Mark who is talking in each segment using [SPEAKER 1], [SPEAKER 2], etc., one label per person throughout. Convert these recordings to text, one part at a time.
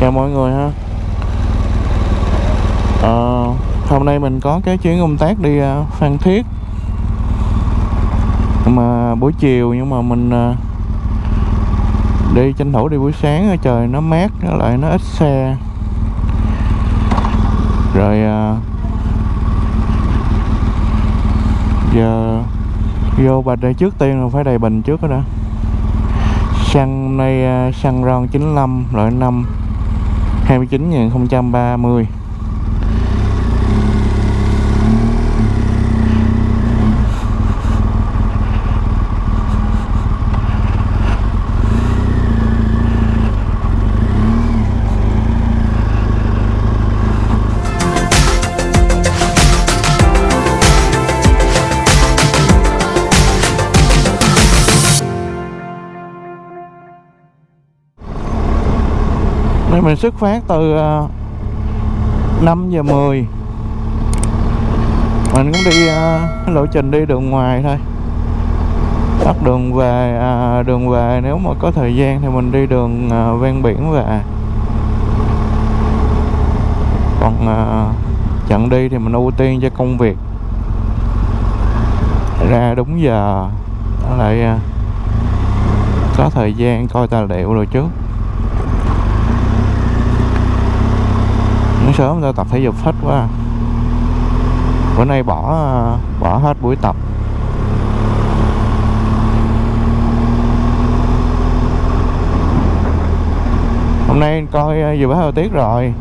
[SPEAKER 1] chào mọi người ha. À, hôm nay mình có cái chuyến công tác đi ờ, Phan Thiết. Mà buổi chiều nhưng mà mình ờ, đi tranh thủ đi buổi sáng trời nó mát nó lại nó ít xe. Rồi giờ vô bạch đây trước tiên là phải đầy bình trước đó đã. Xăng nay xăng ron 95 loại 5 29.030 Nên mình xuất phát từ ờ, năm 5 giờ 10 Mình cũng đi uh, lộ trình đi đường ngoài thôi. Bắt đường về à, Đường về nếu mà có thời gian thì mình đi đường à, ven biển về. Còn à, chặng đi thì mình ưu tiên cho công việc. Ra đúng giờ lại à, có thời gian coi tài liệu rồi trước. Sớm ra tập thể dục hết quá. Bữa nay bỏ bỏ hết buổi tập. Hôm nay coi ờ, dự báo thời tiết rồi.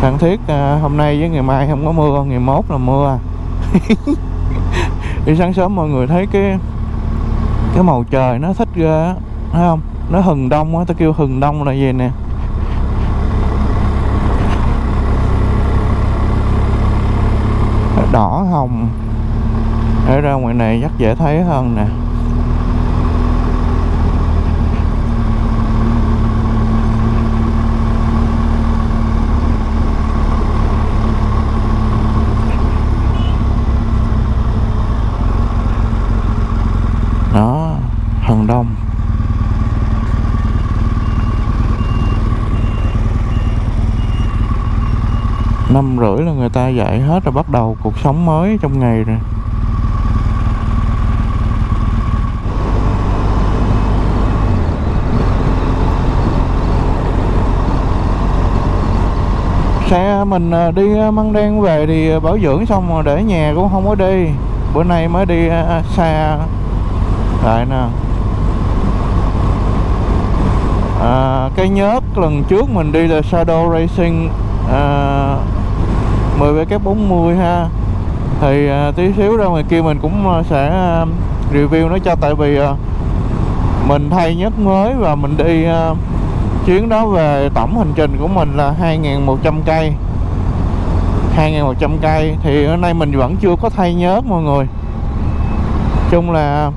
[SPEAKER 1] Phan thiết ờ, hôm nay với ngày mai không có mưa, ngày mốt là mưa. Đi sáng sớm mọi người thấy cái cái màu trời nó thích ghê thấy không? Nó hừng đông á, tao kêu hừng đông là gì nè? Hồng. Để ra ngoài này chắc dễ thấy hơn nè đó hừng đông năm rưỡi là người ta dậy hết rồi bắt đầu cuộc sống mới trong ngày rồi. Xe mình à, đi à, măng đen về thì à, bảo dưỡng xong rồi để nhà cũng không có đi. Bữa nay mới đi xa. Lại nè. À, cái nhớt lần trước mình đi là Shadow Racing à, 10 cái 40 ha. Thì à, tí xíu ra ngoài kia mình cũng à, sẽ à, review nó cho. Tại vì mình thay nhất mới và mình đi chuyến đó về tổng hành trình của mình là 2.100 cây. 2.100 cây. Thì hôm nay mình vẫn chưa có thay nhớt mọi người. Chung là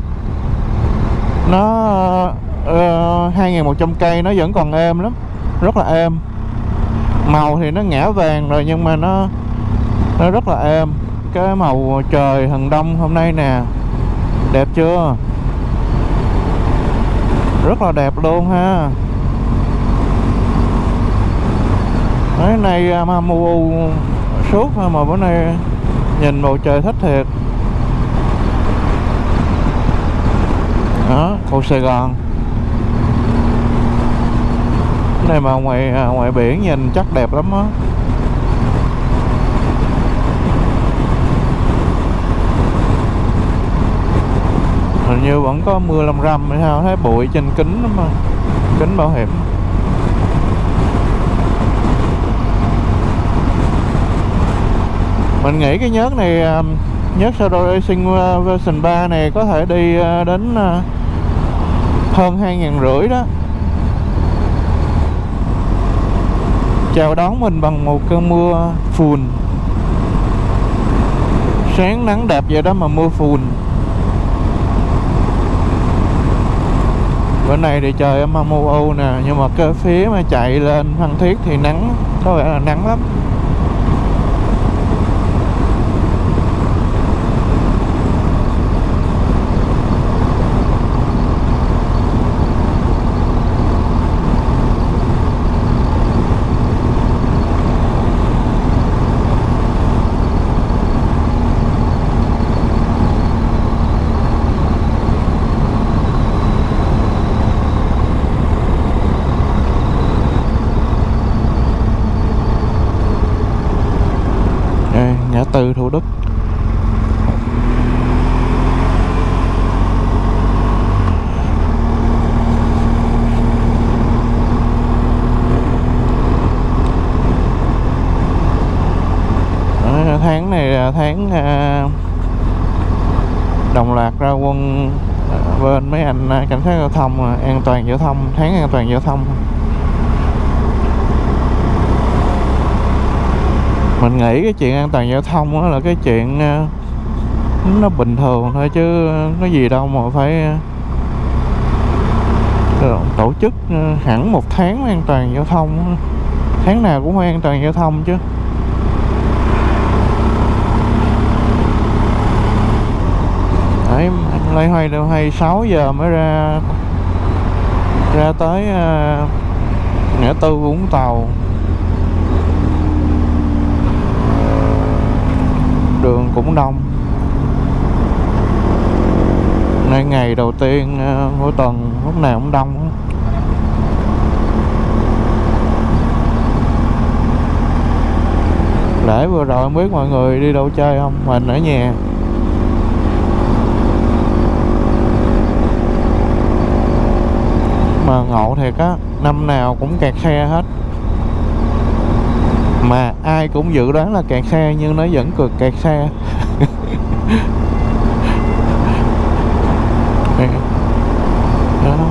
[SPEAKER 1] nó ờ, uh, 2.100 cây nó vẫn còn êm lắm rất là êm. Màu thì nó ngã vàng rồi nhưng mà nó nó rất là êm. Cái màu trời hừng đông hôm nay nè. Đẹp chưa? Rất là đẹp luôn ha. Cái này à, mà mù suốt mà bữa nay nhìn bầu trời thích thiệt. Đó cầu Sài Gòn. Cái này mà ngoài à, ngoài biển nhìn chắc đẹp lắm á. Như vẫn có mưa lâm râm hay sao, thấy bụi trên kính lắm mà. Kính bảo hiểm. Mình nghĩ cái nhớt này à, nhớt Shadow Racing à, version 3 này có thể đi à, đến hơn hai ngàn rưỡi đó. Chào đón mình bằng một cơn mưa phùn. Sáng nắng đẹp vậy đó mà mưa phùn. Bữa nay thì trời âm âm u u nè, nhưng mà cái phía mà chạy lên phan thiết thì nắng, có vẻ là nắng lắm tư Thủ Đức Đó, tháng này là tháng à, đồng loạt ra quân à, bên mấy anh à, cảnh sát giao thông an toàn giao thông, tháng an toàn giao thông. Mình nghĩ cái chuyện an toàn giao thông đó là cái chuyện ờ, nó bình thường thôi chứ có gì đâu mà phải ờ, ờ, tổ chức hẳn một tháng an toàn giao thông tháng nào cũng phải an toàn giao thông chứ. Đấy hoay đâu hay 6 giờ mới ra ra tới uh, ngã tư Vũng Tàu. Đường cũng đông. Nay ngày đầu tiên uh, mỗi tuần lúc nào cũng đông để lễ vừa rồi không biết mọi người đi đâu chơi không? Mình ở nhà. Ngộ thiệt á, năm nào cũng kẹt xe hết. Mà ai cũng dự đoán là kẹt xe nhưng nó vẫn cực kẹt xe Đó.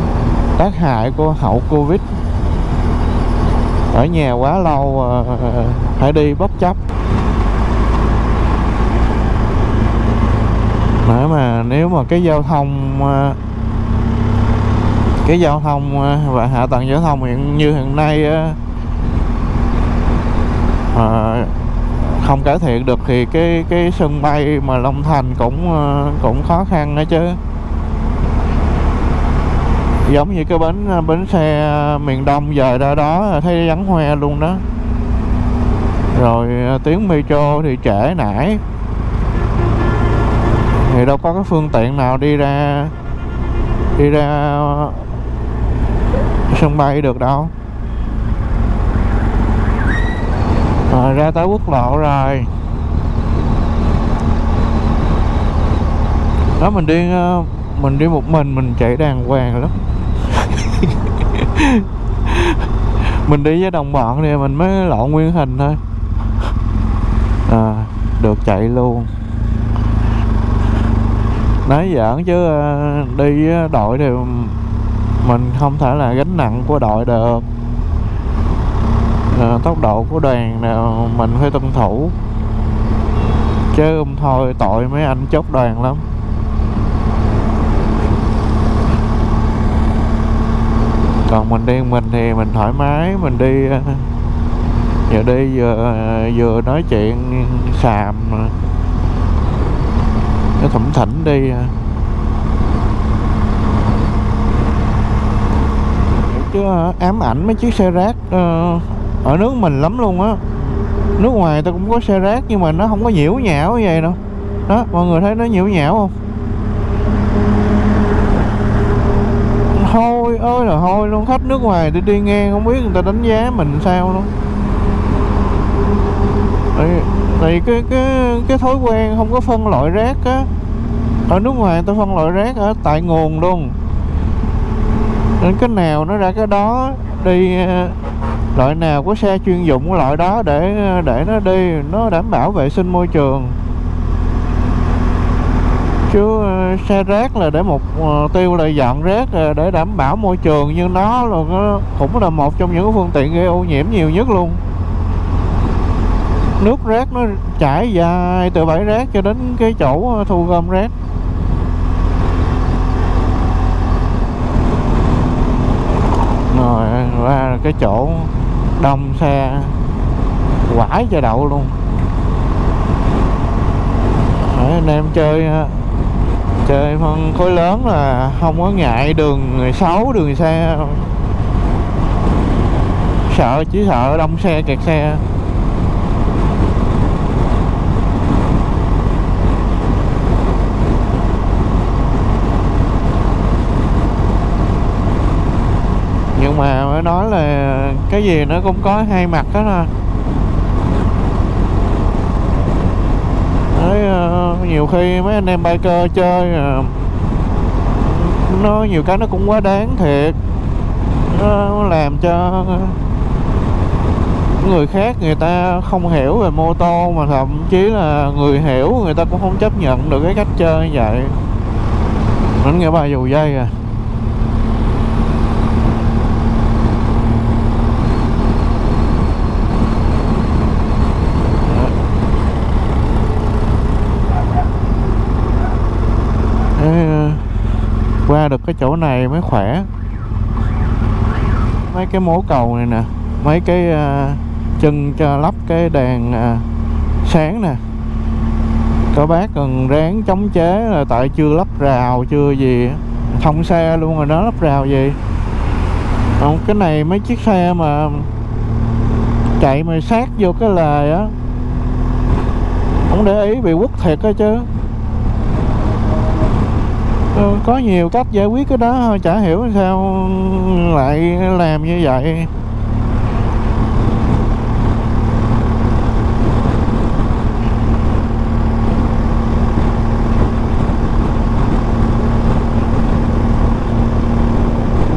[SPEAKER 1] tác hại của hậu covid. Ở nhà quá lâu à, phải đi bất chấp. Nếu mà nếu mà cái giao thông à, cái giao thông ờ, và hạ tầng giao thông hiện như hiện nay à, không cải thiện được thì cái cái sân bay mà Long Thành cũng cũng khó khăn nữa chứ. Giống như cái bến bến xe miền Đông giờ ra đó thấy vắng hoe luôn đó. Rồi tuyến metro thì trễ nải. Thì đâu có cái phương tiện nào đi ra đi ra sân bay được đâu. Rồi ra tới quốc lộ rồi. Đó mình đi ờ, mình đi một mình mình chạy đàng hoàng lắm. Mình đi với đồng bọn thì mình mới lộn nguyên hình thôi. À, được chạy luôn. Nói giỡn chứ đi với đội thì mình không thể là gánh nặng của đội được. À, tốc độ của đoàn nào mình phải tuân thủ. Chứ không thôi tội mấy anh chốt đoàn lắm. Còn mình đi mình thì mình thoải mái mình đi ờ, giờ vừa đi vừa vừa nói chuyện xàm ờ, cái thủng thỉnh đi chứ ờ, ám ảnh mấy chiếc xe rác ờ, ở nước mình lắm luôn á. Nước ngoài ta cũng có xe rác nhưng mà nó không có nhiễu nhão như vậy đâu. Đó mọi người thấy nó nhiễu nhão không? Hôi ơi là hôi luôn khách nước ngoài đi đi ngang không biết người ta đánh giá mình sao luôn. Tại, tại cái cái cái thói quen không có phân loại rác á. Ở nước ngoài người ta phân loại rác ở tại nguồn luôn nên cái nào nó ra cái đó, đi ờ, loại nào có xe chuyên dụng cái loại đó để ờ, để nó đi, nó đảm bảo vệ sinh môi trường. Chứ ờ, xe rác là để một tiêu là dọn rác để đảm bảo môi trường nhưng nó là nó cũng là một trong những phương tiện gây ô nhiễm nhiều nhất luôn. Nước rác nó chảy dài từ bãi rác cho đến cái chỗ thu gom rác. Ra cái chỗ đông xe quải cho đậu luôn. Đấy, anh em chơi ờ, chơi phân khối lớn là không có ngại đường xấu đường xe. Sợ chỉ sợ đông xe kẹt xe nhưng mà mới nói là cái gì nó cũng có hai mặt đó nè à. Đấy, ờ, nhiều khi mấy anh em biker chơi ờ, nó nhiều cái nó cũng quá đáng thiệt. Nó làm cho người khác người ta không hiểu về mô tô mà thậm chí là người hiểu người ta cũng không chấp nhận được cái cách chơi như vậy. Mình nghe bài dù dây à. Qua được cái chỗ này mới khỏe. Mấy cái mố cầu này nè mấy cái uh, chân cho lắp cái đèn uh, sáng nè. Các bác cần ráng chống chế là tại chưa lắp rào chưa gì thông xe luôn rồi đó lắp rào gì. Không cái này mấy chiếc xe mà chạy mà sát vô cái lề á không để ý bị quất thiệt á chứ ừ, có nhiều cách giải quyết cái đó thôi chả hiểu sao lại làm như vậy.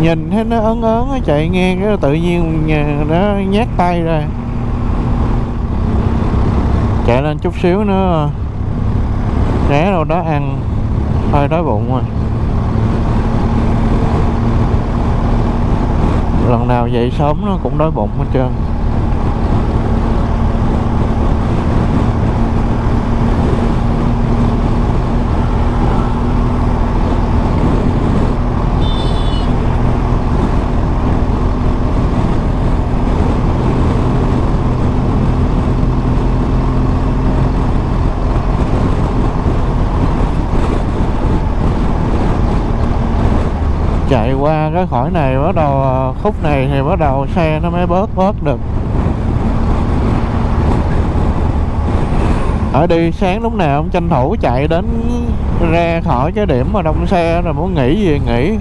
[SPEAKER 1] Nhìn thấy nó ớn ớn nó chạy ngang cái tự nhiên nhà nó nhát tay ra. Chạy lên chút xíu nữa ghé đâu đó ăn hơi đói bụng rồi. Lần nào dậy sớm nó cũng đói bụng hết trơn. Cái khỏi này, bắt đầu ờ, khúc này thì bắt đầu xe nó mới bớt bớt được. Ở đi sáng lúc nào cũng tranh thủ chạy đến ra khỏi cái điểm mà đông xe, rồi muốn nghỉ gì nghỉ.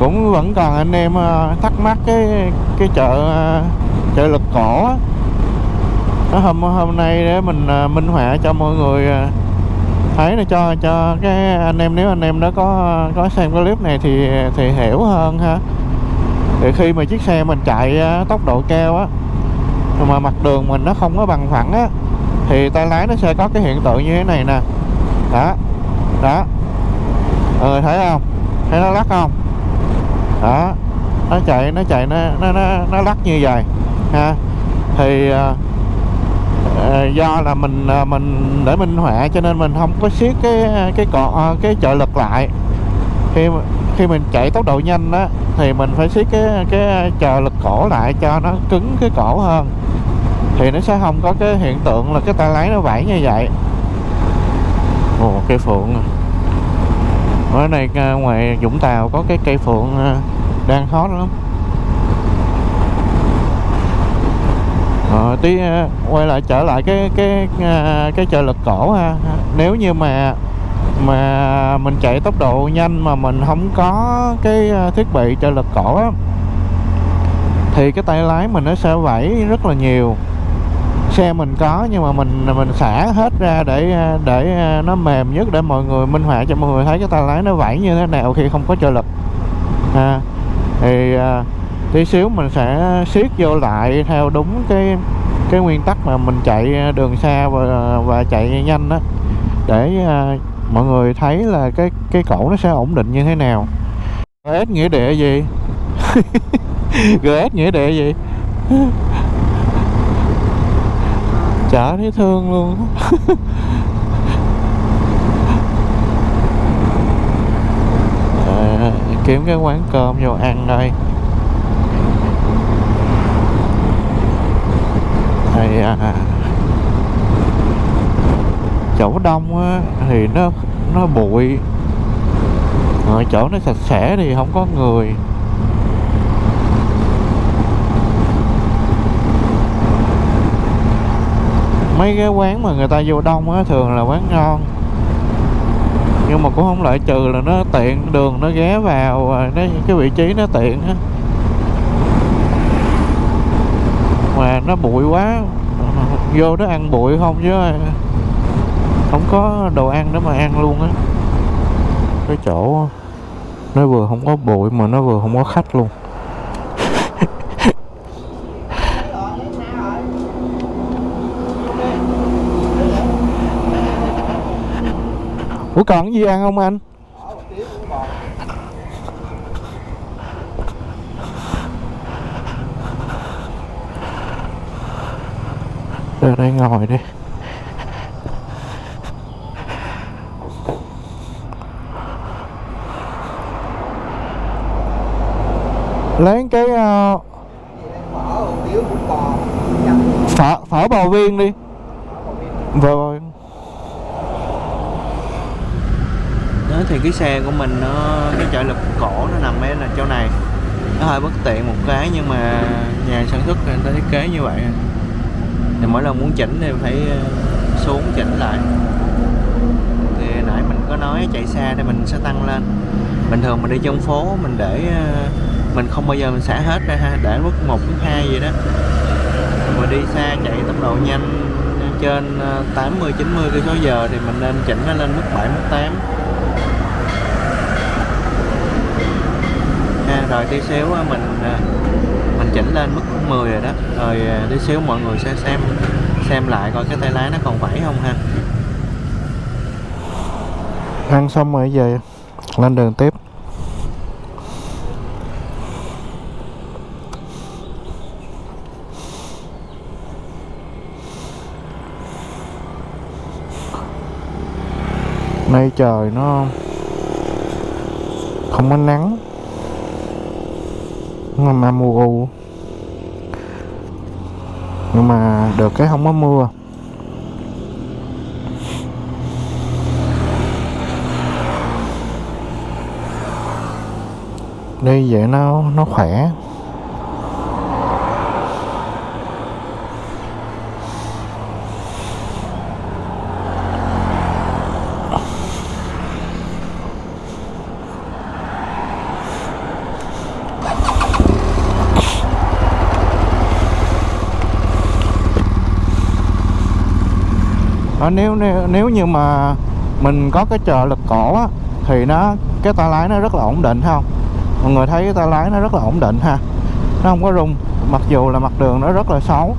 [SPEAKER 1] Cũng vẫn còn anh em ờ, thắc mắc cái cái chợ ờ, chợ lực cổ á. Hôm hôm nay để mình minh họa cho mọi người thấy là cho cho cái anh em nếu anh em đó có có xem cái clip này thì thì hiểu hơn ha. Thì khi mà chiếc xe mình chạy tốc độ cao á mà mặt đường mình nó không có bằng phẳng á thì tay lái nó sẽ có cái hiện tượng như thế này nè. Đó đó. Ừ, thấy không? Thấy nó lắc không? Đó nó chạy nó chạy nó nó nó, nó lắc như vậy ha. Thì ờ, Ờ, do là mình ờ, mình để minh họa cho nên mình không có siết cái cái cọ ờ, cái trợ lực lại. Khi khi mình chạy tốc độ nhanh đó thì mình phải siết cái cái trợ lực cổ lại cho nó cứng cái cổ hơn. Thì nó sẽ không có cái hiện tượng là cái tay lái nó vẫy như vậy. Ồ, cây phượng. Ở đây ngoài Vũng Tàu có cái cây phượng đang hot lắm. Ờ, tí ờ, quay lại trở lại cái cái ờ, cái chợ lực cổ ha. Nếu như mà mà mình chạy tốc độ nhanh mà mình không có cái ờ, thiết bị trợ lực cổ á thì cái tay lái mình nó sẽ vẫy rất là nhiều. Xe mình có nhưng mà mình mình xả hết ra để để nó mềm nhất để mọi người minh họa cho mọi người thấy cái tay lái nó vẫy như thế nào khi không có trợ lực ha thì tí xíu mình sẽ siết vô lại theo đúng cái cái nguyên tắc mà mình chạy đường xa và và chạy nhanh đó để uh, mọi người thấy là cái cái cổ nó sẽ ổn định như thế nào. GS nghĩa địa gì? GS nghĩa địa gì? Chả thấy thương luôn. À, kiếm cái quán cơm vô ăn đây. Rồi à, chỗ đông á, thì nó nó bụi. Ở chỗ nó sạch sẽ thì không có người. Mấy cái quán mà người ta vô đông á thường là quán ngon. Nhưng mà cũng không loại trừ là nó tiện đường nó ghé vào à, nó cái vị trí nó tiện á. Mà nó bụi quá. Vô đó ăn bụi không chứ, không có đồ ăn để mà ăn luôn á. Cái chỗ nó vừa không có bụi mà nó vừa không có khách luôn. Ủa còn cái gì ăn không anh? Ra đây ngồi đi. Lấy cái ờ, uh, phở, phở bò viên đi. Rồi đó thì cái xe của mình nó cái trợ lực cổ nó nằm ở là chỗ này. Nó hơi bất tiện một cái nhưng mà nhà sản xuất người ta thiết kế như vậy thì mỗi lần muốn chỉnh thì phải ờ, xuống chỉnh lại. Thì nãy mình có nói chạy xa thì mình sẽ tăng lên. Bình thường mình đi trong phố mình để ờ, mình không bao giờ mình xả hết ra ha, để mức một mức hai gì đó. Mà đi xa chạy tốc độ nhanh trên 80 90 cây số giờ thì mình nên chỉnh nó lên mức 7 mức 8 ha, rồi tí xíu mình ờ, chỉnh lên mức 10 rồi đó. Rồi à, tí xíu mọi người sẽ xem xem lại coi cái tay lái nó còn vẫy không ha. Ăn xong rồi về lên đường tiếp. Nay trời nó không có nắng. Nó mà mù u nhưng mà được cái không có mưa. Đi vậy nó nó khỏe. Ờ, nếu, nếu nếu như mà mình có cái trợ lực cổ á thì nó cái tay lái nó rất là ổn định không mọi người thấy cái tay lái nó rất là ổn định ha? Nó không có rung mặc dù là mặt đường nó rất là xấu.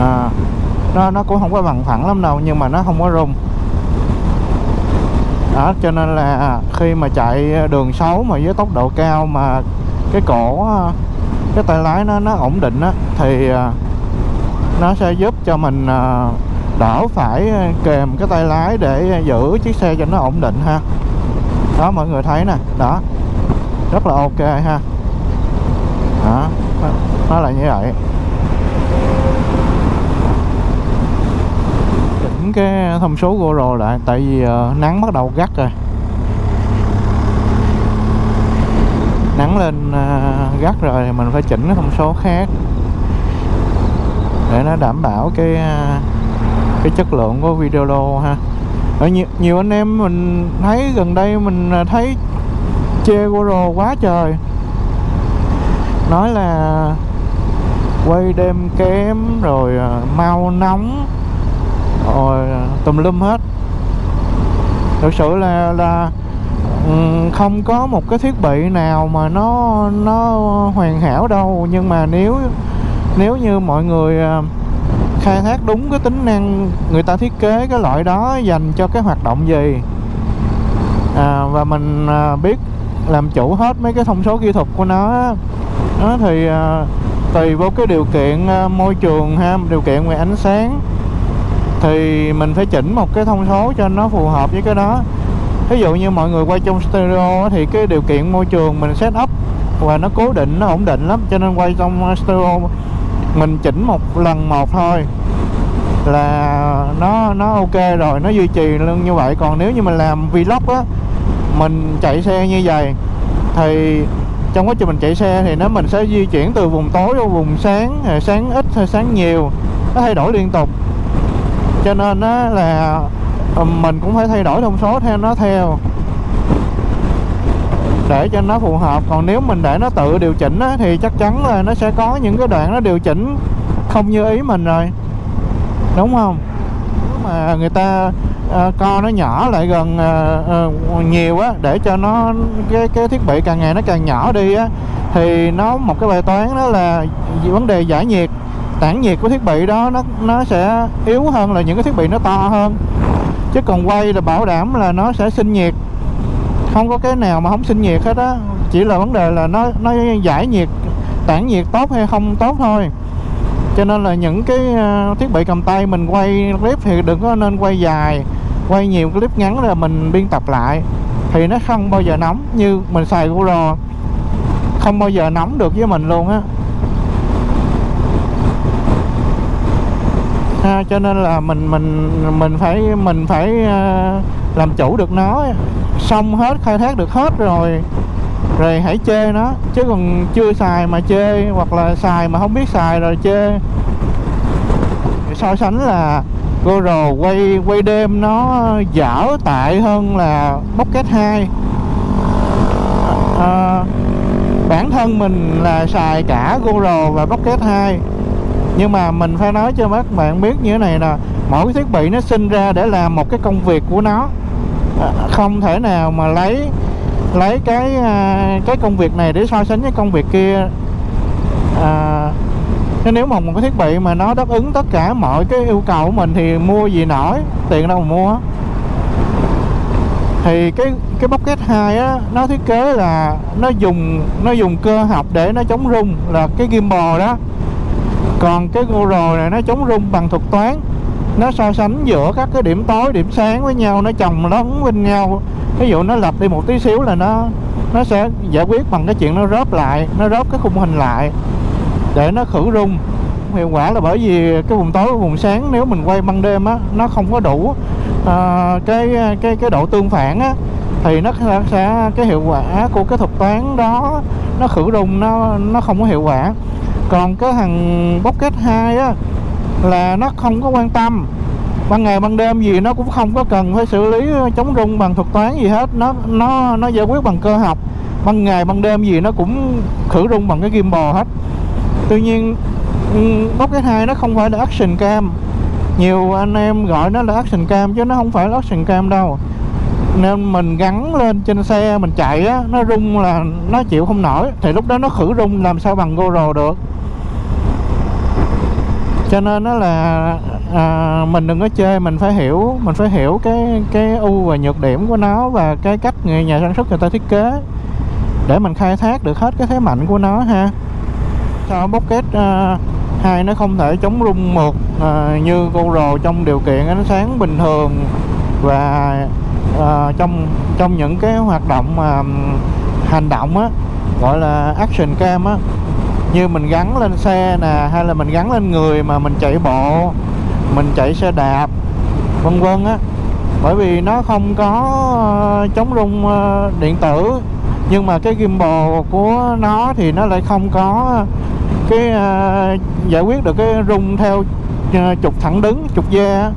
[SPEAKER 1] À, nó nó cũng không có bằng phẳng lắm đâu nhưng mà nó không có rung. Đó cho nên là khi mà chạy đường xấu mà với tốc độ cao mà cái cổ cái tay lái nó nó ổn định á thì à, nó sẽ giúp cho mình à, đỡ phải ờ, kèm cái tay lái để giữ chiếc xe cho nó ổn định ha. Đó mọi người thấy nè đó. Rất là ok ha. Đó nó là như vậy. Chỉnh cái thông số GoPro lại tại vì uh, nắng bắt đầu gắt rồi. Nắng lên uh, gắt rồi thì mình phải chỉnh cái thông số khác để nó đảm bảo cái uh, cái chất lượng của video đồ ha. Ở nhiều, nhiều anh em mình thấy gần đây mình à, thấy chê GoPro quá trời. Nói là quay đêm kém rồi à, mau nóng rồi à, tùm lum hết. Thực sự là là không có một cái thiết bị nào mà nó nó hoàn hảo đâu. Nhưng mà nếu nếu như mọi người khai thác đúng cái tính năng người ta thiết kế cái loại đó dành cho cái hoạt động gì. À, và mình à, biết làm chủ hết mấy cái thông số kỹ thuật của nó đó thì à, tùy vô cái điều kiện à, môi trường ha điều kiện về ánh sáng thì mình phải chỉnh một cái thông số cho nó phù hợp với cái đó. Ví dụ như mọi người quay trong stereo thì cái điều kiện môi trường mình set up và nó cố định nó ổn định lắm cho nên quay trong stereo mình chỉnh một lần một thôi. Là nó nó ok rồi, nó duy trì luôn như vậy. Còn nếu như mình làm vlog á, mình chạy xe như vậy, thì trong quá trình mình chạy xe thì nó mình sẽ di chuyển từ vùng tối vô vùng sáng ờ, sáng ít hay sáng nhiều. Nó thay đổi liên tục. Cho nên á là mình cũng phải thay đổi thông số theo, nó theo để cho nó phù hợp. Còn nếu mình để nó tự điều chỉnh á, thì chắc chắn là nó sẽ có những cái đoạn nó điều chỉnh không như ý mình rồi. Đúng không? Nếu mà người ta uh, co nó nhỏ lại gần uh, uh, nhiều á để cho nó cái cái thiết bị càng ngày nó càng nhỏ đi á thì nó một cái bài toán đó là vấn đề giải nhiệt tản nhiệt của thiết bị đó nó nó sẽ yếu hơn là những cái thiết bị nó to hơn. Chứ còn quay là bảo đảm là nó sẽ sinh nhiệt không có cái nào mà không sinh nhiệt hết á. Chỉ là vấn đề là nó nó giải nhiệt tản nhiệt tốt hay không tốt thôi. Cho nên là những cái ờ, thiết bị cầm tay mình quay clip thì đừng có nên quay dài quay nhiều clip ngắn là mình biên tập lại. Thì nó không bao giờ nóng như mình xài GoPro không bao giờ nóng được với mình luôn á. Ha, cho nên là mình mình mình phải mình phải uh, làm chủ được nó xong hết khai thác được hết rồi. Rồi hãy chê nó chứ còn chưa xài mà chê hoặc là xài mà không biết xài rồi chê. So sánh là GoPro quay quay đêm nó dở tại hơn là Pocket 2 à, bản thân mình là xài cả GoPro và Pocket 2 nhưng mà mình phải nói cho các bạn biết như thế này nè mỗi cái thiết bị nó sinh ra để làm một cái công việc của nó không thể nào mà lấy lấy cái à, cái công việc này để so sánh với công việc kia. À, nếu mà một cái thiết bị mà nó đáp ứng tất cả mọi cái yêu cầu của mình thì mua gì nổi tiền đâu mà mua. Thì cái cái Pocket 2 á nó thiết kế là nó dùng nó dùng cơ học để nó chống rung là cái gimbal đó. Còn cái Google này nó chống rung bằng thuật toán nó so sánh giữa các cái điểm tối điểm sáng với nhau nó chồng lấn bên nhau. Ví dụ nó lặp đi một tí xíu là nó nó sẽ giải quyết bằng cái chuyện nó rớp lại nó rớp cái khung hình lại để nó khử rung. Hiệu quả là bởi vì cái vùng tối vùng sáng nếu mình quay ban đêm á nó không có đủ uh, cái cái cái độ tương phản á thì nó sẽ cái hiệu quả của cái thuật toán đó nó khử rung nó nó không có hiệu quả. Còn cái thằng Pocket 2 á là nó không có quan tâm. Ban ngày ban đêm gì nó cũng không có cần phải xử lý ờ, chống rung bằng thuật toán gì hết. Nó nó nó giải quyết bằng cơ học. Ban ngày ban đêm gì nó cũng khử rung bằng cái gimbal hết. Tuy nhiên ừ, bóc cái hai nó không phải là action cam. Nhiều anh em gọi nó là action cam chứ nó không phải là action cam đâu. Nên mình gắn lên trên xe, mình chạy á, nó rung là nó chịu không nổi. Thì lúc đó nó khử rung, làm sao bằng GoPro được? Cho nên nó là à, mình đừng có chơi mình phải hiểu mình phải hiểu cái cái ưu và nhược điểm của nó và cái cách người nhà sản xuất người ta thiết kế để mình khai thác được hết cái thế mạnh của nó ha. Cho Pocket uh, 2 nó không thể chống rung một uh, như GoPro trong điều kiện ánh sáng bình thường và uh, trong trong những cái hoạt động mà uh, hành động á gọi là action cam á như mình gắn lên xe nè hay là mình gắn lên người mà mình chạy bộ mình chạy xe đạp vân vân á. Bởi vì nó không có ờ, chống rung ờ, điện tử. Nhưng mà cái gimbal của nó thì nó lại không có cái uh, giải quyết được cái rung theo uh, trục thẳng đứng trục da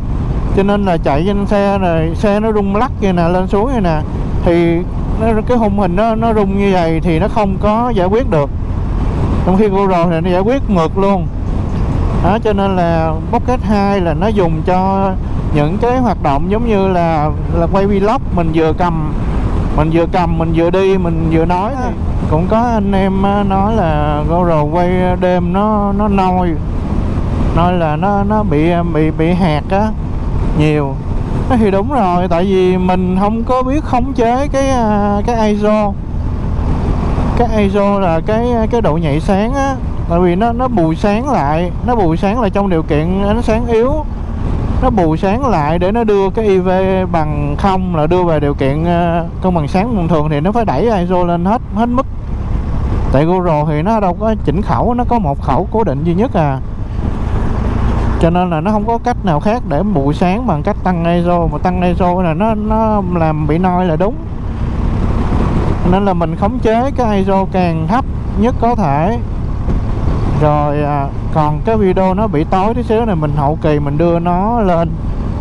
[SPEAKER 1] cho nên là chạy trên xe rồi xe nó rung lắc như nè lên xuống như nè. Thì nó, cái khung hình nó nó rung như vậy thì nó không có giải quyết được trong khi Google thì nó giải quyết ngược luôn. Đó, cho nên là Pocket 2 là nó dùng cho những cái hoạt động giống như là là quay vlog, mình vừa cầm, mình vừa cầm, mình vừa đi, mình vừa nói thì cũng có anh em nói là Google quay đêm nó nó nôi, nói là nó nó bị bị bị hạt á, nhiều. Thì đúng rồi, tại vì mình không có biết khống chế cái à, cái ISO cái ISO là cái cái độ nhạy sáng á. Tại vì nó nó bù sáng lại nó bù sáng lại trong điều kiện ánh sáng yếu. Nó bù sáng lại để nó đưa cái IV bằng không là đưa về điều kiện ờ, cân bằng sáng bình thường thì nó phải đẩy ISO lên hết hết mức. Tại GoPro thì nó đâu có chỉnh khẩu nó có một khẩu cố định duy nhất à. Cho nên là nó không có cách nào khác để bù sáng bằng cách tăng ISO mà tăng ISO là nó nó làm bị noi là đúng nên là mình khống chế cái ISO càng thấp nhất có thể. Rồi à, còn cái video nó bị tối tí xíu này mình hậu kỳ mình đưa nó lên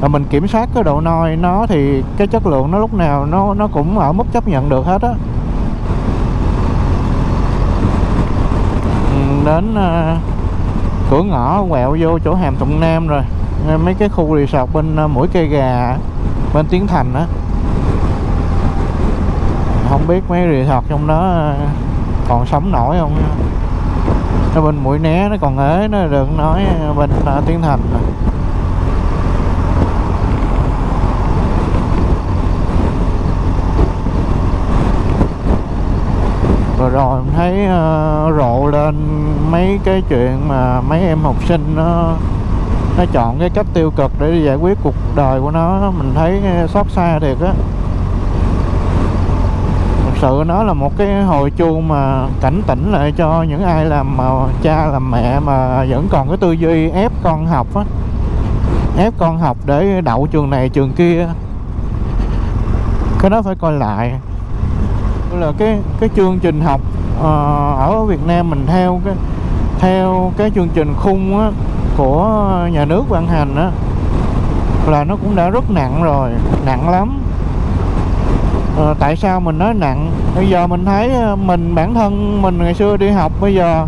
[SPEAKER 1] và mình kiểm soát cái độ noi nó thì cái chất lượng nó lúc nào nó nó cũng ở mức chấp nhận được hết á. Ừ, đến à, cửa ngõ quẹo vô chỗ hàm thuận nam rồi. Mấy cái khu resort bên à, mũi cây gà bên tiến thành á không biết mấy resort trong đó ờ, còn sống nổi không ở bên mũi né nó còn ế nó đừng nói ờ, bên uh, tiến thành rồi. rồi rồi thấy uh, rộ lên mấy cái chuyện mà mấy em học sinh nó nó chọn cái cách tiêu cực để giải quyết cuộc đời của nó. Mình thấy xót xa thiệt á sự nó là một cái hồi chuông mà cảnh tỉnh lại cho những ai làm mà cha làm mẹ mà vẫn còn cái tư duy ép con học á. Ép con học để đậu trường này trường kia. Cái đó phải coi lại. Là cái cái chương trình học uh, ở Việt Nam mình theo cái theo cái chương trình khung á, của nhà nước ban hành á là nó cũng đã rất nặng rồi nặng lắm à, tại sao mình nói nặng? Bây giờ mình thấy ờ, mình bản thân mình ngày xưa đi học bây giờ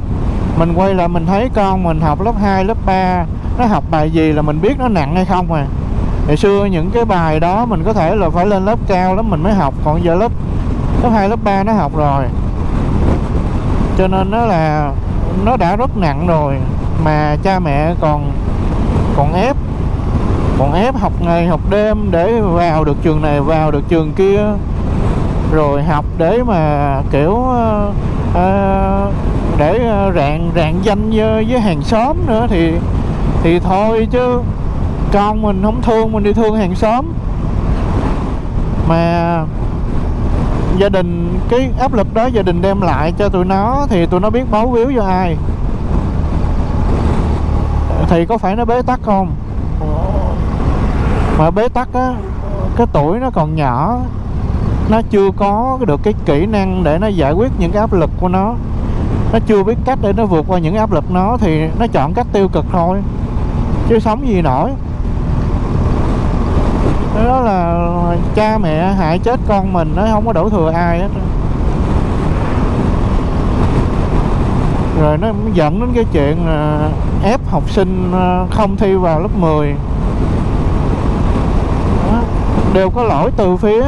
[SPEAKER 1] mình quay lại mình thấy con mình học lớp 2, lớp 3 nó học bài gì là mình biết nó nặng hay không à? Ngày xưa những cái bài đó mình có thể là phải lên lớp cao lắm mình mới học còn giờ lớp lớp 2, lớp 3 nó học rồi. Cho nên nó là nó đã rất nặng rồi mà cha mẹ còn còn ép còn ép học ngày học đêm để vào được trường này vào được trường kia rồi học để mà kiểu uh, uh, để ờ, rạng rạng danh với, với hàng xóm nữa thì thì thôi chứ con mình không thương mình đi thương hàng xóm. Mà gia đình cái áp lực đó gia đình đem lại cho tụi nó thì tụi nó biết báo víu cho ai. Thì có phải nó bế tắc không? Mà bế tắc á cái tuổi nó còn nhỏ nó chưa có được cái kỹ năng để nó giải quyết những cái áp lực của nó. Nó chưa biết cách để nó vượt qua những áp lực nó thì nó chọn cách tiêu cực thôi, chứ sống gì nổi. Đó là cha mẹ hại chết con mình nó không có đổ thừa ai hết rồi nó dẫn đến cái chuyện à, ép học sinh à, không thi vào lớp 10 đều có lỗi từ phía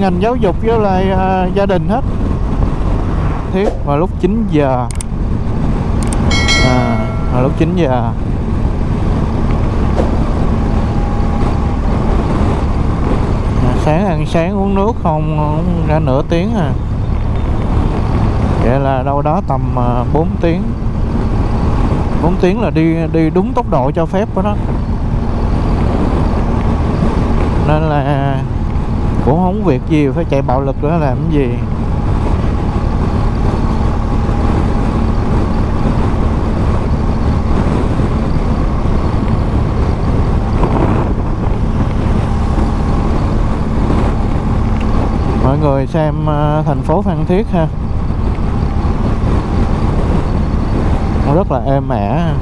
[SPEAKER 1] ngành giáo dục với lại uh, gia đình hết. Thiết vào lúc 9 giờ. À, vào lúc 9 giờ. À, sáng ăn sáng uống nước không, không ra nửa tiếng à. Vậy là đâu đó tầm à, 4 tiếng. 4 tiếng là đi đi đúng tốc độ cho phép của nó nên là cũng không việc gì, phải chạy bạo lực nữa làm cái gì. Mọi người xem ờ, thành phố Phan Thiết ha. Nó rất là êm ả.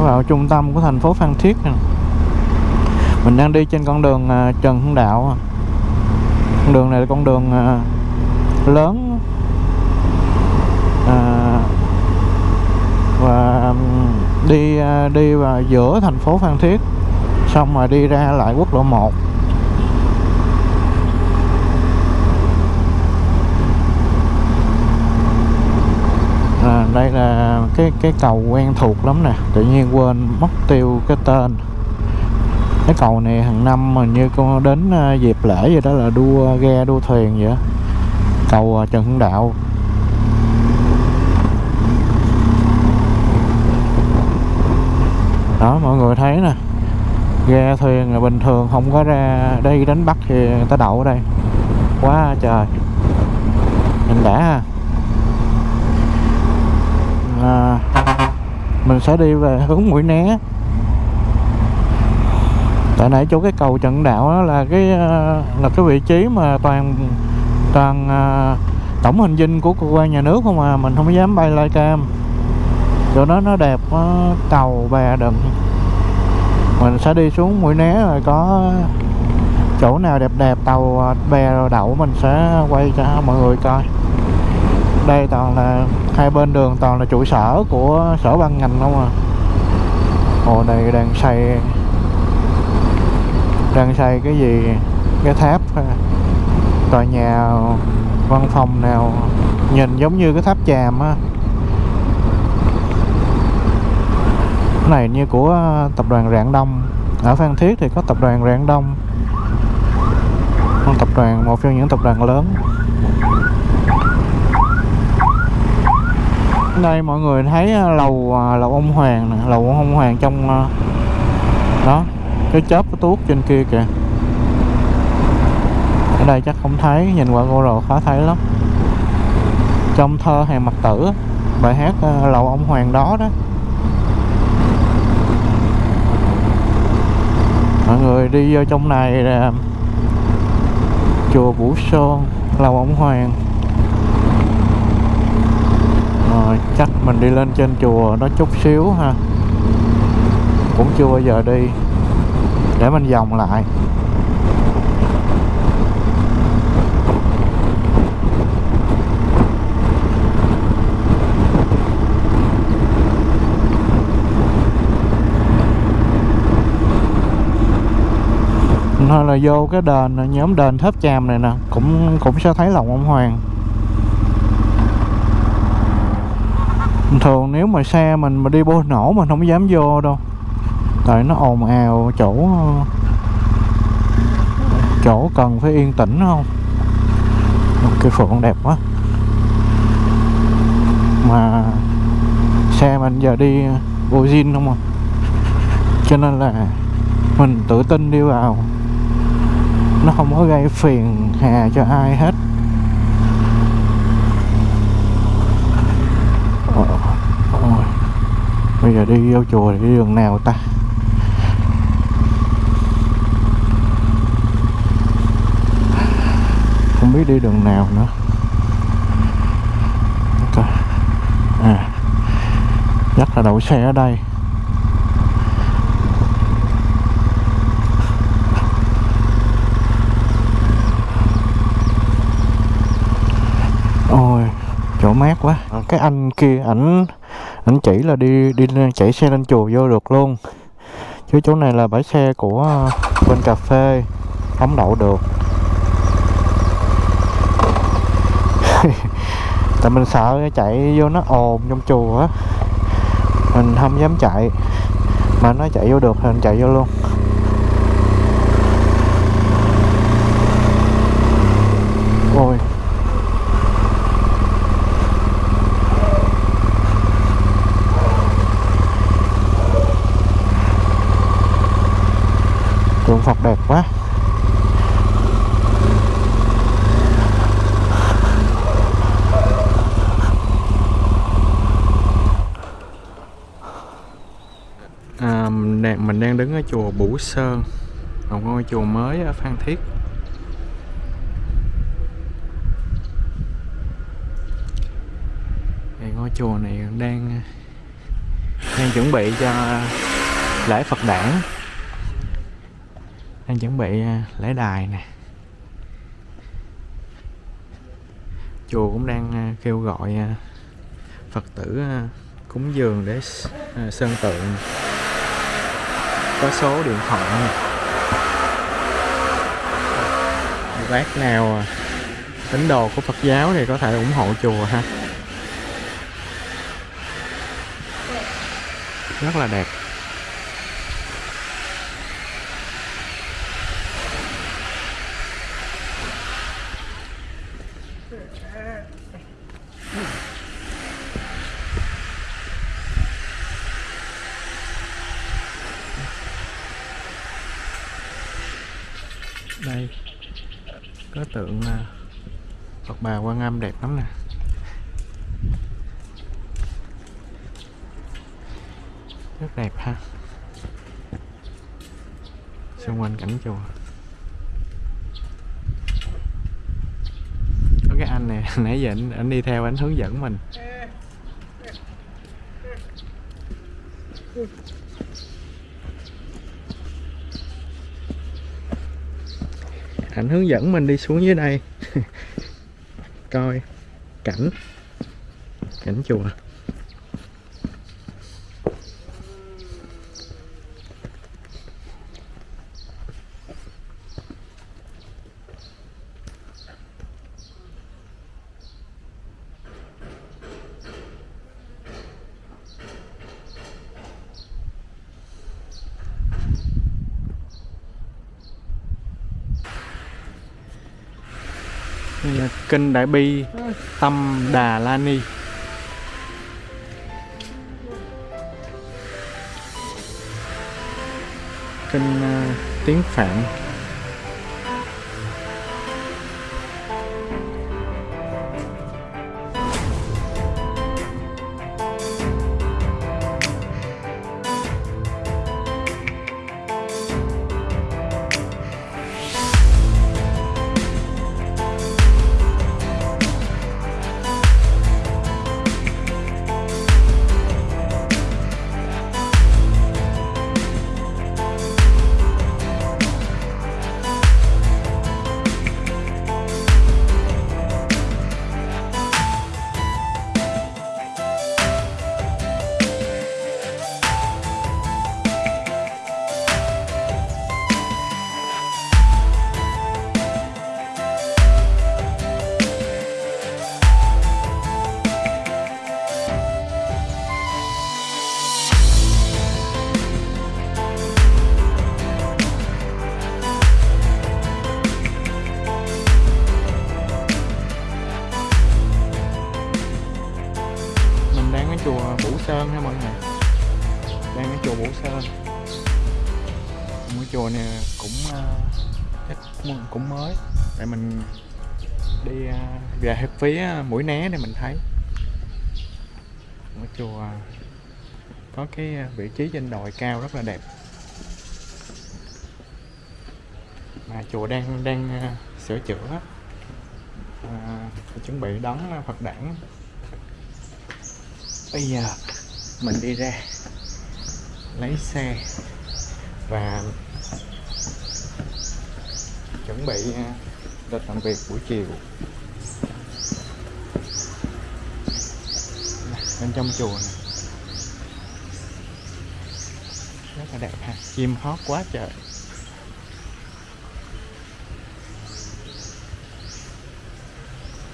[SPEAKER 1] Nó vào trung tâm của thành phố Phan Thiết nè. Mình đang đi trên con đường à, Trần Hưng Đạo à. con đường này là con đường à, lớn. Và đi đi vào giữa thành phố Phan Thiết, xong rồi đi ra lại quốc lộ 1 đây là cái cái cầu quen thuộc lắm nè. Tự nhiên quên mất tiêu cái tên. Cái cầu này hàng năm mà như con đến à, dịp lễ vậy đó là đua ghe, đua thuyền vậy cầu à, Trần Hưng Đạo. Đó, mọi người thấy nè. Ghe, thuyền là bình thường, không có ra đây đánh bắt thì người ta đậu ở đây. Quá trời. Nhìn đã ha à, mình sẽ đi về hướng mũi né. Tại nãy chỗ cái cầu trận đạo đó là cái à, là cái vị trí mà toàn toàn à, tổng hình dinh của cơ quan nhà nước không à mình không dám bay lai cam. Chỗ đó nó đẹp nó tàu bè đừng mình sẽ đi xuống mũi né rồi có chỗ nào đẹp đẹp tàu à, bè rồi đậu mình sẽ quay cho mọi người coi đây toàn là hai bên đường toàn là trụ sở của sở ban ngành không à. Hồ này đang xây đang xây cái gì? Cái tháp tòa nhà văn phòng nào nhìn giống như cái tháp chàm á. Cái này như của tập đoàn Rạng Đông. Ở Phan Thiết thì có tập đoàn Rạng Đông. Một tập đoàn, một trong những tập đoàn lớn. Đây, mọi người thấy à, lầu à, lầu ông Hoàng nè, lầu ông Hoàng trong à, đó, cái chớp cái tuốt trên kia kìa. Ở đây chắc không thấy, nhìn qua cô rồi khó thấy lắm. Trong thơ hàng mặt tử, bài hát lầu ông Hoàng đó đó. Mọi người đi vô trong này là chùa Vũ Sơn, lầu ông Hoàng rồi chắc mình đi lên trên chùa nó chút xíu ha. Cũng chưa bao giờ đi. Để mình vòng lại. Thôi là vô cái đền, nhóm đền tháp chàm này nè, cũng cũng sẽ thấy lòng ông hoàng. Thường nếu mà xe mình mà đi bô nổ mình không dám vô đâu. Tại nó ồn ào chỗ chỗ cần phải yên tĩnh không? Cái phượng đẹp quá. Mà xe mình giờ đi vô zin không à? Cho nên là mình tự tin đi vào. Nó không có gây phiền hà cho ai hết Ồ, ôi bây giờ đi vô chùa thì đường nào ta? Không biết đi đường nào nữa. À. Chắc là đậu xe ở đây. Ôi, chỗ mát quá. Cái anh kia ảnh anh chỉ là đi đi chạy xe lên chùa vô được luôn. Chứ chỗ này là bãi xe của à, bên cà phê. Không đậu được. Tại mình sợ chạy vô nó ồn trong chùa á. Mình không dám chạy. Mà nó chạy vô được thì mình chạy vô luôn ôi tượng Phật đẹp quá à, mình đang mình đang đứng ở chùa Bửu Sơn một ngôi chùa mới ở Phan Thiết. Thì ngôi chùa này đang đang chuẩn bị cho lễ Phật đản. Đang chuẩn bị à, lễ đài nè. Chùa cũng đang à, kêu gọi à, phật tử cúng dường để sơn tượng có số điện thoại bác nào à, tín đồ của Phật giáo thì có thể ủng hộ chùa ha. Rất là đẹp. bà Quan Âm đẹp lắm nè. Rất đẹp ha. Xung quanh cảnh chùa. Có cái anh này nãy giờ anh, anh đi theo anh hướng dẫn mình. Anh hướng dẫn mình đi xuống dưới đây. coi. Cảnh. Cảnh chùa. Kinh Đại Bi Tâm Đà La Ni. Kinh uh, ờ, tiếng Phạn. Về về phía à, mũi né để mình thấy. Ngôi chùa có cái à, vị trí trên đồi cao rất là đẹp. Mà chùa đang đang à, sửa chữa. À, chuẩn bị đón Phật đản. Bây giờ mình đi ra lấy xe và chuẩn bị lịch làm việc buổi chiều Nè, bên trong chùa này. Rất là đẹp ha. Chim hót quá trời.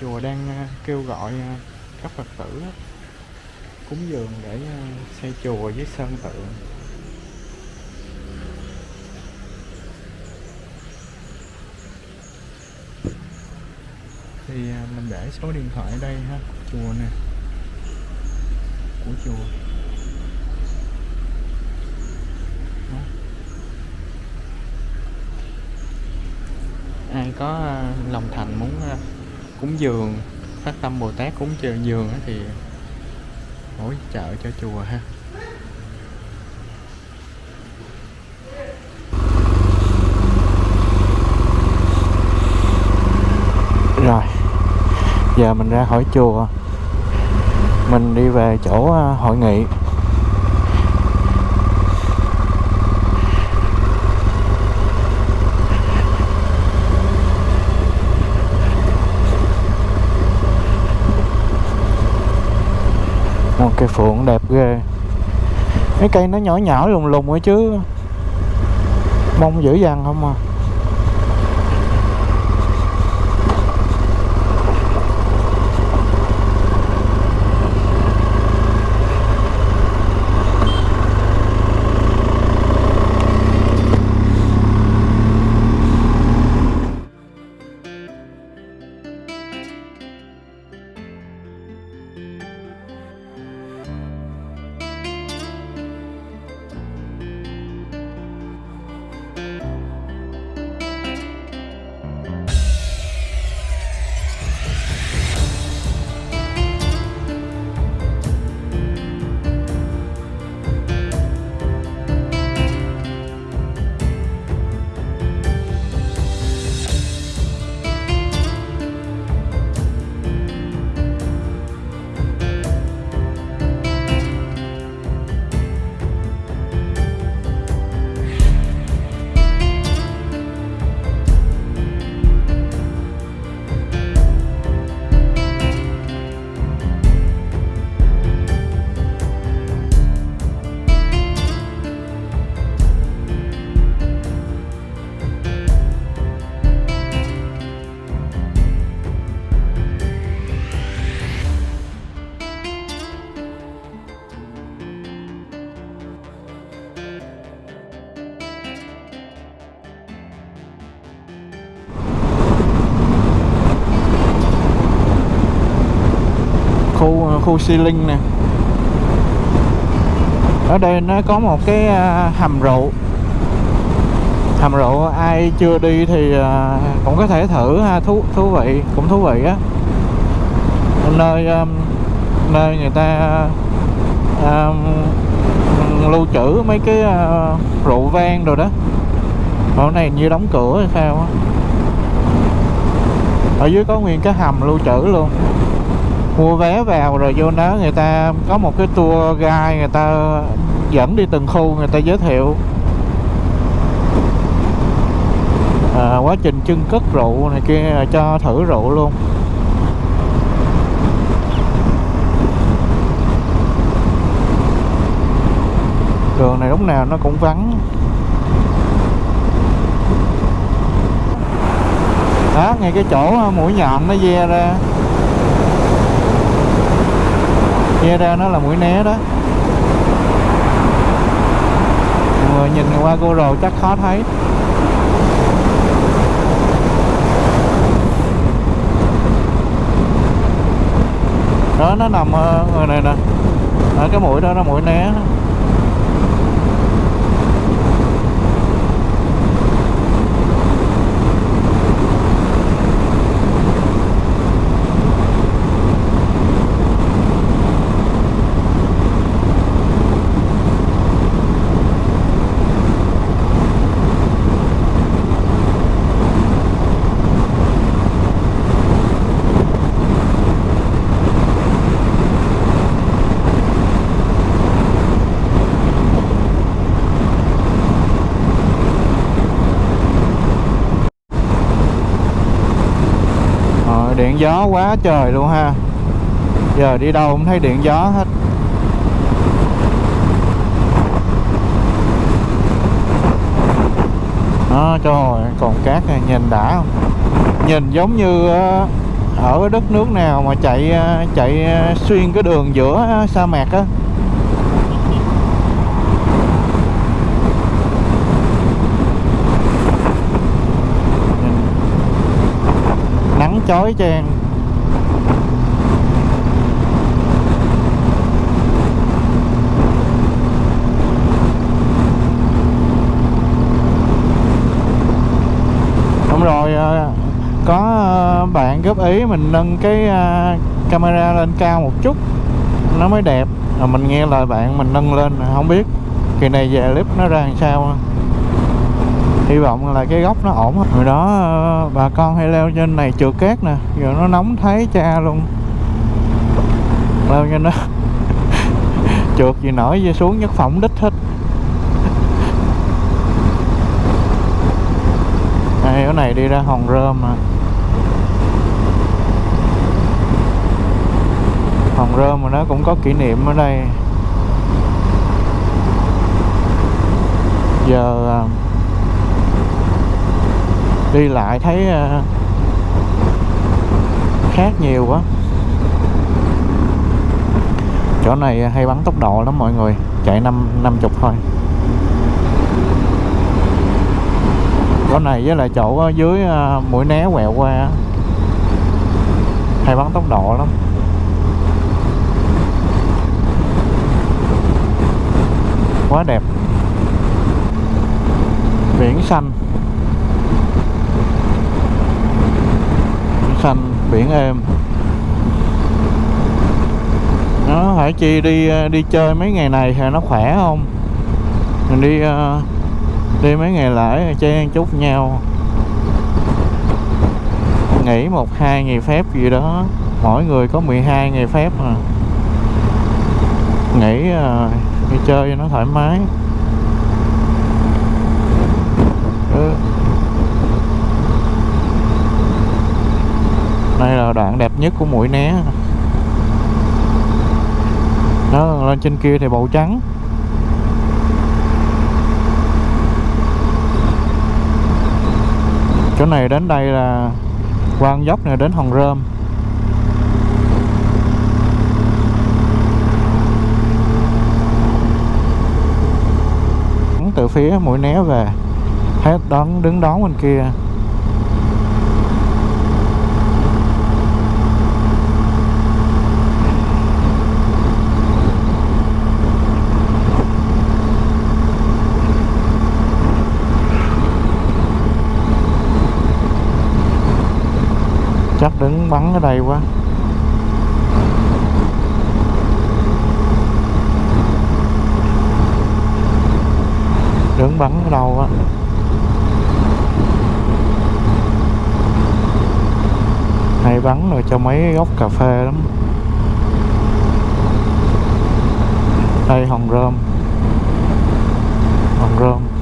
[SPEAKER 1] Chùa đang ờ, kêu gọi ờ, các phật tử cúng dường để ờ, xây chùa với sơn tượng. Thì mình để số điện thoại ở đây ha, chùa nè của chùa. Đó. ai có à, lòng thành muốn à, cúng dường, phát tâm bồ tát cúng dường thì hỗ trợ cho chùa ha.
[SPEAKER 2] Rồi, Giờ mình ra khỏi chùa. Mình đi về chỗ à, hội nghị. Một cây phượng đẹp ghê. Mấy cây nó nhỏ nhỏ lùng lùng ấy chứ. Mong dữ dằn không à.
[SPEAKER 1] Khu Xi Linh nè. Ở đây nó có một cái à, hầm rượu. Hầm rượu ai chưa đi thì à, cũng có thể thử ha thú thú vị cũng thú vị á. Nơi à, nơi người ta um, lưu trữ mấy cái uh, rượu vang rồi đó. Ở này như đóng cửa hay sao á. Ở dưới có nguyên cái hầm lưu trữ luôn mua vé vào rồi vô đó người ta có một cái tour guide người ta dẫn đi từng khu người ta giới thiệu. À, quá trình trưng cất rượu này kia à, cho thử rượu luôn. Đường này lúc nào nó cũng vắng. Đó ngay cái chỗ à, mũi nhọn nó ve ra. Che ra nó là mũi né đó. Mọi người nhìn qua cô rồi chắc khó thấy. Đó, nó nằm ở người này nè. Ở cái mũi đó nó mũi né Ờ, điện gió quá trời luôn ha. Giờ đi đâu cũng thấy điện gió hết. À, trời ơi, còn cát này nhìn đã không? Nhìn giống như ờ, ở đất nước nào mà chạy ờ, chạy ờ, xuyên cái đường giữa sa mạc á Nhìn nắng chói chang Đúng rồi ờ, có ờ, bạn góp ý mình nâng cái ờ, camera lên cao một chút, nó mới đẹp. Rồi mình nghe lời bạn mình nâng lên, không biết kỳ này về clip nó ra làm sao hy vọng là cái góc nó ổn hồi đó ờ, bà con hay leo trên này trượt cát nè, giờ nó nóng thấy cha luôn. Leo trên đó. Trượt gì nổi gì xuống nhất phỏng đích hết. Đây ở này đi ra hòn rơm mà. Hòn rơm mà nó cũng có kỷ niệm ở đây. Giờ à, đi lại thấy ờ, khác nhiều quá. Chỗ này hay bắn tốc độ lắm mọi người, chạy năm năm chục thôi. Chỗ này với lại chỗ ở dưới ờ, mũi né quẹo qua hay bắn tốc độ lắm. Quá đẹp. Biển xanh. Xanh biển êm. Nó phải chi đi ờ, đi chơi mấy ngày này thì nó khỏe không? Mình đi ờ, đi mấy ngày lễ chơi chút nhau. Nghỉ một hai ngày phép gì đó. Mỗi người có 12 ngày phép mà. Nghỉ ờ, đi chơi cho nó thoải mái. Ừ. đây là đoạn đẹp nhất của mũi né. Đó lên trên kia thì bầu trắng. Chỗ này đến đây là quan dốc này đến hòn rơm. Từ phía mũi né về. Hết đón, đứng đón bên kia. Đứng bắn ở đây quá. Đứng bắn ở đâu á? Hay bắn rồi cho mấy gốc cà phê lắm. Đây, hồng rơm. Hồng rơm.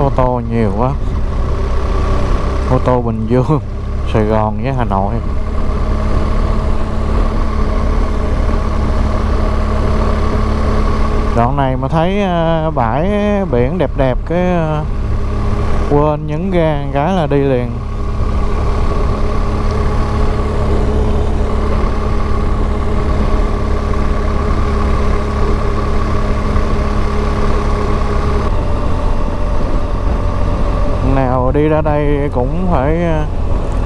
[SPEAKER 1] Ô tô nhiều quá. Ô tô Bình Dương, Sài Gòn với Hà Nội. Đoạn này mà thấy ờ, bãi biển đẹp đẹp, cái ờ, quên nhấn ga cái là đi liền nào đi ra đây cũng phải ờ,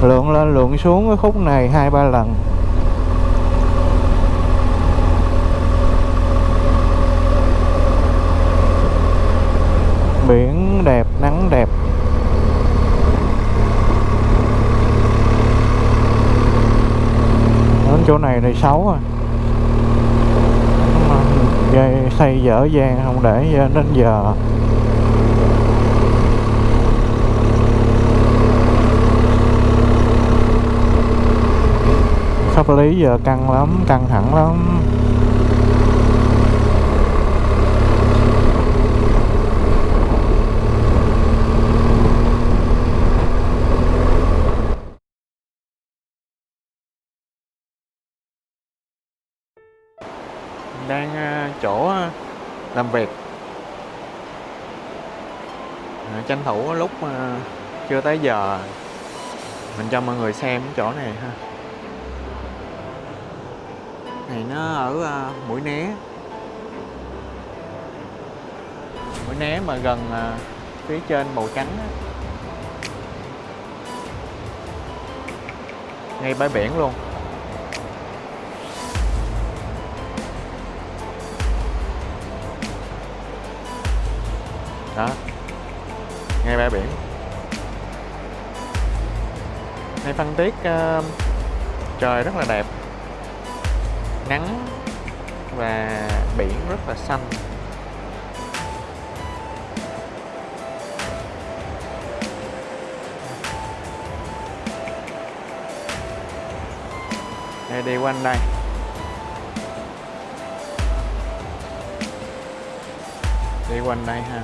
[SPEAKER 1] lượn lên, lượn xuống cái khúc này hai ba lần. Biển đẹp, nắng đẹp. Đến chỗ này thì xấu à. Dây, xây dở dang không để ờ, đến giờ pháp lý giờ căng lắm, căng thẳng lắm. Đang à, chỗ à, làm việc. À, tranh thủ lúc chưa tới giờ. Mình cho mọi người xem chỗ này ha này nó ở ờ, mũi né. Mũi né mà gần ờ, phía trên màu trắng á. ngay bãi biển luôn. Đó. Ngay bãi biển. Ngay phân tiết uh, ờ, trời rất là đẹp nắng và biển rất là xanh. Đây đi quanh đây. Đi quanh đây ha.